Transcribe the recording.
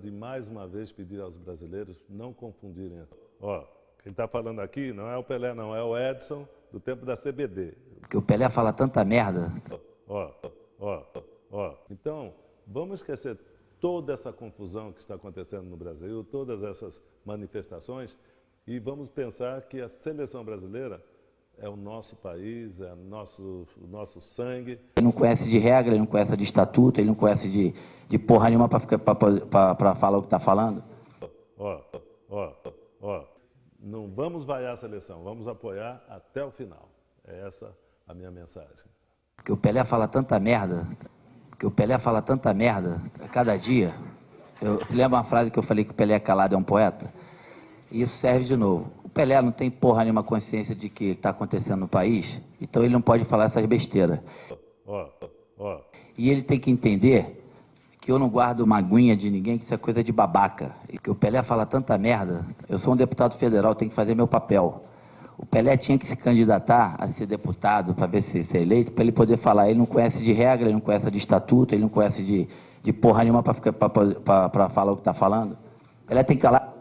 de mais uma vez pedir aos brasileiros não confundirem. Ó, quem está falando aqui não é o Pelé, não, é o Edson do tempo da CBD. Porque o Pelé fala tanta merda. Ó, ó, ó. Então, vamos esquecer toda essa confusão que está acontecendo no Brasil, todas essas manifestações, e vamos pensar que a seleção brasileira é o nosso país, é o nosso, o nosso sangue. Ele não conhece de regra, ele não conhece de estatuto, ele não conhece de, de porra nenhuma para falar o que está falando. Ó, ó, ó. Não vamos vaiar a seleção, vamos apoiar até o final. É essa a minha mensagem. Porque o Pelé fala tanta merda, que o Pelé fala tanta merda a cada dia. Eu, você lembra uma frase que eu falei que o Pelé calado é um poeta? E isso serve de novo. O Pelé não tem porra nenhuma consciência de que está acontecendo no país, então ele não pode falar essas besteiras. Ó, ó. E ele tem que entender que eu não guardo maguinha de ninguém, que isso é coisa de babaca. E que o Pelé fala tanta merda. Eu sou um deputado federal, tenho que fazer meu papel. O Pelé tinha que se candidatar a ser deputado para ver se ser eleito, para ele poder falar. Ele não conhece de regra, ele não conhece de estatuto, ele não conhece de, de porra nenhuma para falar o que está falando. Pelé tem que calar.